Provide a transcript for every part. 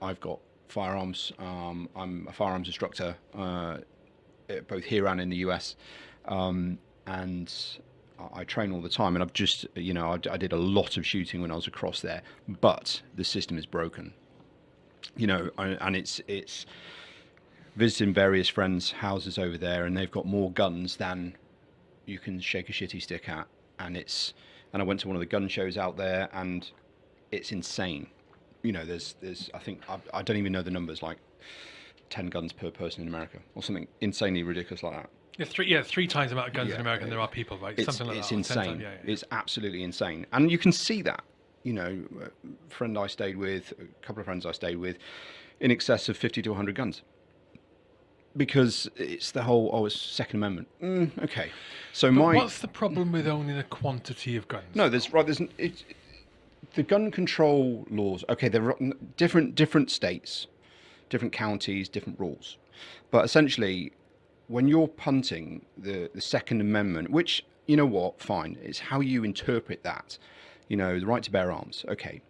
I've got firearms. Um, I'm a firearms instructor, uh, both here and in the US, um, and I train all the time. And I've just, you know, I, I, did a lot of shooting when I was across there, but the system is broken. You know, and it's it's visiting various friends' houses over there, and they've got more guns than you can shake a shitty stick at, and it's. And I went to one of the gun shows out there, and it's insane you know, there's there's I think I, I don't even know the numbers like ten guns per person in America or something insanely ridiculous like that. Yeah, three yeah three times the amount of guns yeah, in America than there are people, right? It's, something like it's that. It's insane. Yeah, yeah. It's absolutely insane, and you can see that. You know, a friend I stayed with, a couple of friends I stayed with, in excess of fifty to hundred guns because it's the whole oh it's second amendment mm, okay so but my what's the problem with owning a quantity of guns no there's right there's it, the gun control laws, okay, they're different different states, different counties, different rules, but essentially, when you're punting the the Second Amendment, which you know what, fine, it's how you interpret that, you know, the right to bear arms, okay.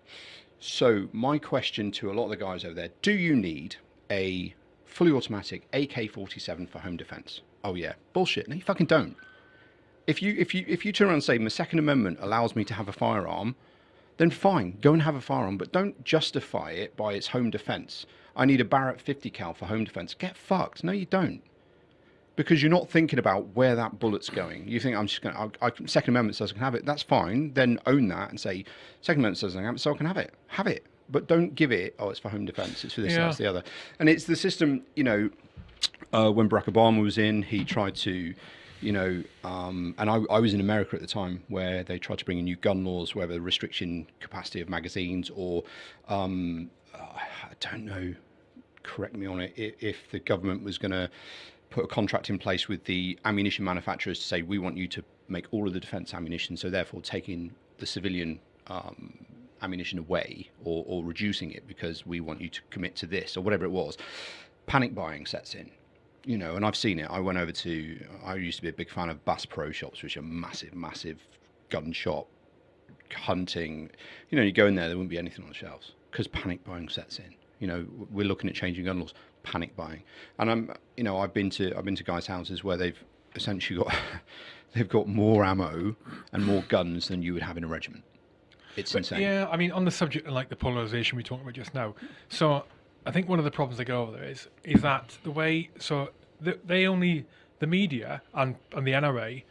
So my question to a lot of the guys over there: Do you need a fully automatic AK-47 for home defense? Oh yeah, bullshit. No, you fucking don't. If you if you if you turn around and say my Second Amendment allows me to have a firearm then fine, go and have a firearm, but don't justify it by its home defense. I need a Barrett 50 cal for home defense. Get fucked. No, you don't. Because you're not thinking about where that bullet's going. You think I'm just going to, Second Amendment says I can have it. That's fine. Then own that and say, Second Amendment says I can have it, so I can have it. Have it. But don't give it, oh, it's for home defense. It's for this, yeah. that's the other. And it's the system, you know, uh, when Barack Obama was in, he tried to you know, um, and I, I, was in America at the time where they tried to bring in new gun laws, whether restriction capacity of magazines or um, I don't know, correct me on it, if the government was going to put a contract in place with the ammunition manufacturers to say we want you to make all of the defense ammunition, so therefore taking the civilian um, ammunition away or, or reducing it because we want you to commit to this or whatever it was. Panic buying sets in you know, and I've seen it. I went over to, I used to be a big fan of Bass Pro Shops, which are massive, massive gun shop, hunting. You know, you go in there, there wouldn't be anything on the shelves because panic buying sets in. You know, we're looking at changing gun laws, panic buying. And I'm, you know, I've been to, I've been to guys' houses where they've essentially got, they've got more ammo and more guns than you would have in a regiment. It's but insane. Yeah, I mean, on the subject of like the polarization we talked about just now. So I think one of the problems they go over there is is that the way so the, they only the media and and the NRA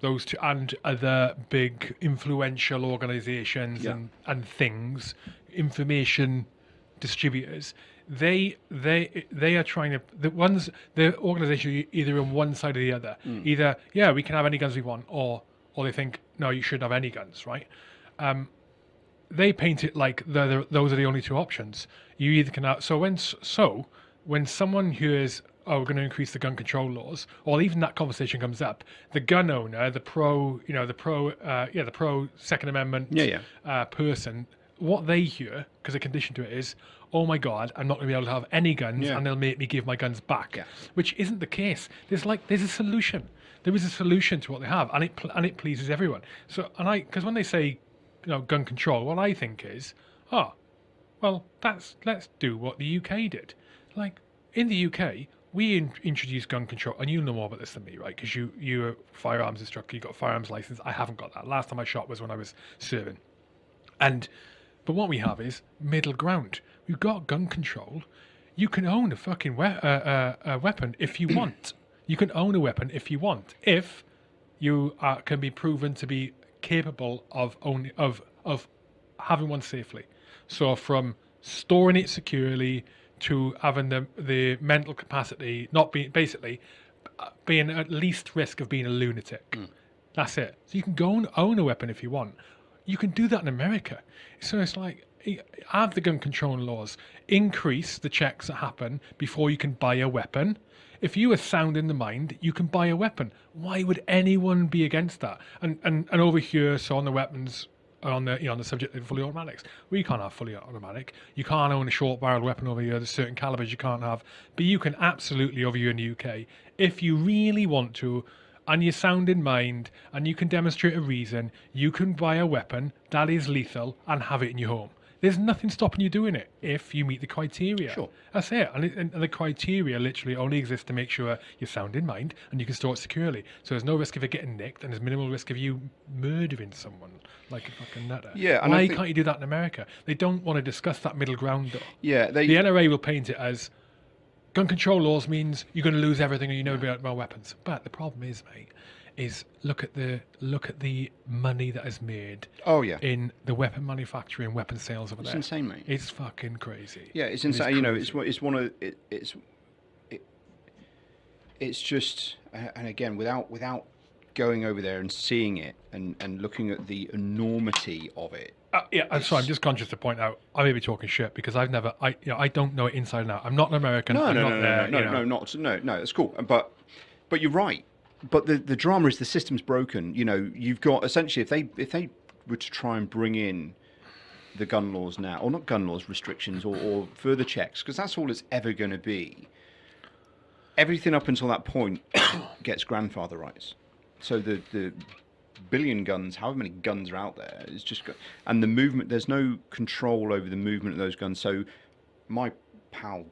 those two and other big influential organizations yeah. and and things information distributors they they they are trying to the ones the organization either on one side or the other mm. either yeah we can have any guns we want or or they think no you shouldn't have any guns right um, they paint it like the, those are the only two options. You either can have, so when so when someone hears oh we're going to increase the gun control laws, or even that conversation comes up, the gun owner, the pro you know the pro uh, yeah the pro Second Amendment yeah, yeah. Uh, person, what they hear because a condition to it is oh my god i'm not going to be able to have any guns yeah. and they'll make me give my guns back yeah. which isn't the case there's like there's a solution there is a solution to what they have and it and it pleases everyone so and i because when they say you know, gun control, what I think is, oh, well, that's let's do what the UK did. Like in the UK, we in, introduced gun control, and you know more about this than me, right? Because you you're a firearms instructor, you got a firearms license. I haven't got that. Last time I shot was when I was serving, and but what we have is middle ground. We've got gun control. You can own a fucking we- uh, uh, a weapon if you want. You can own a weapon if you want, if you uh, can be proven to be capable of only of of having one safely. So from storing it securely to having the the mental capacity, not being basically uh, being at least risk of being a lunatic. Mm. That's it. So you can go and own a weapon if you want. You can do that in America. So it's like have the gun control laws, increase the checks that happen before you can buy a weapon. If you are sound in the mind, you can buy a weapon. Why would anyone be against that? And and, and over here, so on the weapons uh, on the you know on the subject of fully automatics, we can't have fully automatic. You can't own a short barrel weapon over here. There's certain calibers you can't have, but you can absolutely over here in the UK if you really want to. And you're sound in mind, and you can demonstrate a reason, you can buy a weapon that is lethal and have it in your home. There's nothing stopping you doing it if you meet the criteria. Sure. That's it. And, it, and the criteria literally only exists to make sure you're sound in mind and you can store it securely. So there's no risk of it getting nicked and there's minimal risk of you murdering someone like a fucking nutter. Yeah, and Why think- can't you do that in America? They don't want to discuss that middle ground though. Yeah, they The NRA will paint it as gun control laws means you're going to lose everything and you able to buy weapons. But the problem is, mate, is look at the look at the money that is made Oh yeah. in the weapon manufacturing and weapon sales over It's there. It's insane, mate. It's fucking crazy. Yeah, it's It insane. You know, it's it's one of it, it's it, it's just and again without without going over there and seeing it and and looking at the enormity of it. Uh, yeah, I'm sorry. I'm just conscious to point out I may be talking shit because I've never, I, you know, I don't know it inside and out. I'm not an American. No, I'm no, not no, no, there, no, no, know. no, not no, no. It's cool, but but you're right. But the the drama is the system's broken. You know, you've got essentially if they if they were to try and bring in the gun laws now, or not gun laws, restrictions, or, or further checks, because that's all it's ever going to be. Everything up until that point gets grandfather rights. So the the billion guns, however many guns are out there, is just and the movement. There's no control over the movement of those guns. So my pal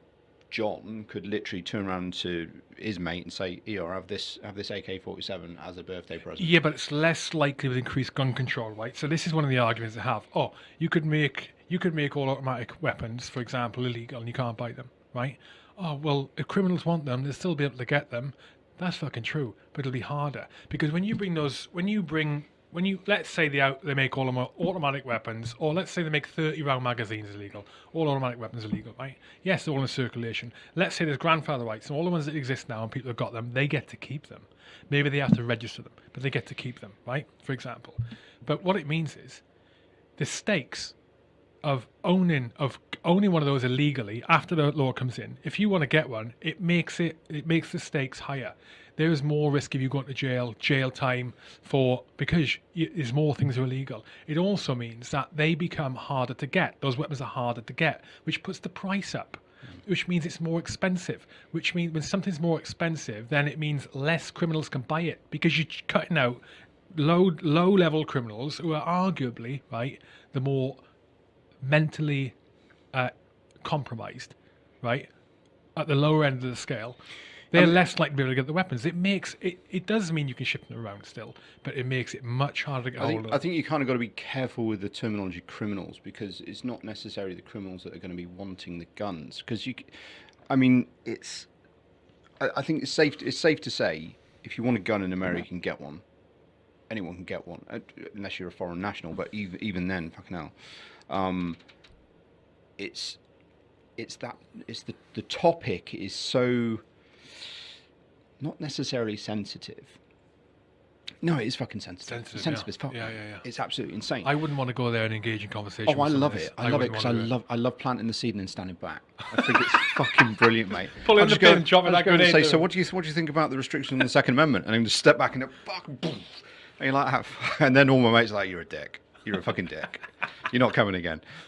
John could literally turn around to his mate and say, "ER, have this have this AK-47 as a birthday present." Yeah, but it's less likely with increased gun control, right? So this is one of the arguments they have. Oh, you could make you could make all automatic weapons, for example, illegal, and you can't buy them, right? Oh well, if criminals want them, they'll still be able to get them. That's fucking true, but it'll be harder because when you bring those, when you bring, when you let's say they out they make all automatic weapons, or let's say they make thirty round magazines illegal, all automatic weapons illegal, right? Yes, they're all in circulation. Let's say there's grandfather rights, and all the ones that exist now and people have got them, they get to keep them. Maybe they have to register them, but they get to keep them, right? For example. But what it means is the stakes of owning of owning one of those illegally after the law comes in. If you want to get one, it makes it it makes the stakes higher. There is more risk of you going to jail, jail time for because there's more things are illegal. It also means that they become harder to get. Those weapons are harder to get, which puts the price up which means it's more expensive. Which means when something's more expensive, then it means less criminals can buy it because you're cutting out low low level criminals who are arguably right the more mentally uh, compromised, right at the lower end of the scale. They're less likely to be able to get the weapons. It makes it. It does mean you can ship them around still, but it makes it much harder to get I hold think, of. I think you kind of got to be careful with the terminology criminals because it's not necessarily the criminals that are going to be wanting the guns. Because you, I mean, it's. I, I think it's safe. It's safe to say if you want a gun in America, you can get one. Anyone can get one, uh, unless you're a foreign national. But even even then, fucking hell, um, it's it's that it's the the topic is so not necessarily sensitive. No, it is fucking sensitive. Sensitive, yeah. as fuck. Yeah, yeah, yeah. It's absolutely insane. I wouldn't want to go there and engage in conversation. oh, I love it. this- I, love it because I love I love planting the seed and then standing back. I think it's fucking brilliant, mate. Pull in I'm the pin, drop it I'm like just going a to say. So, what do you what do you think about the restriction on the Second Amendment? And then just step back and go, fuck, boom. and you're like, and then all my mates are like, you're a dick. You're a fucking dick. You're not coming again.